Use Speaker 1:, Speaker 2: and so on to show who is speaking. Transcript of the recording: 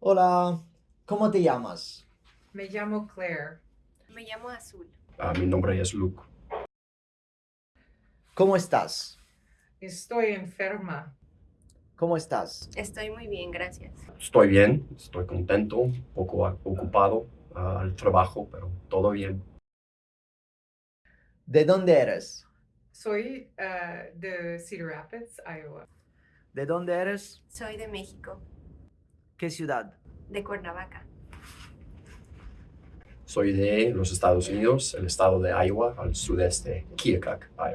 Speaker 1: Hola, ¿cómo te llamas?
Speaker 2: Me llamo Claire.
Speaker 3: Me llamo Azul.
Speaker 4: Ah, mi nombre es Luke.
Speaker 1: ¿Cómo estás?
Speaker 2: Estoy enferma.
Speaker 1: ¿Cómo estás?
Speaker 3: Estoy muy bien, gracias.
Speaker 4: Estoy bien, estoy contento, un poco ocupado al trabajo, pero todo bien.
Speaker 1: ¿De dónde eres?
Speaker 2: Soy uh, de Cedar Rapids, Iowa.
Speaker 1: ¿De dónde eres?
Speaker 3: Soy de México,
Speaker 1: ¿Qué ciudad?
Speaker 3: de Cuernavaca.
Speaker 4: Soy de los Estados Unidos, el estado de Iowa, al sudeste, Keokuk, Iowa.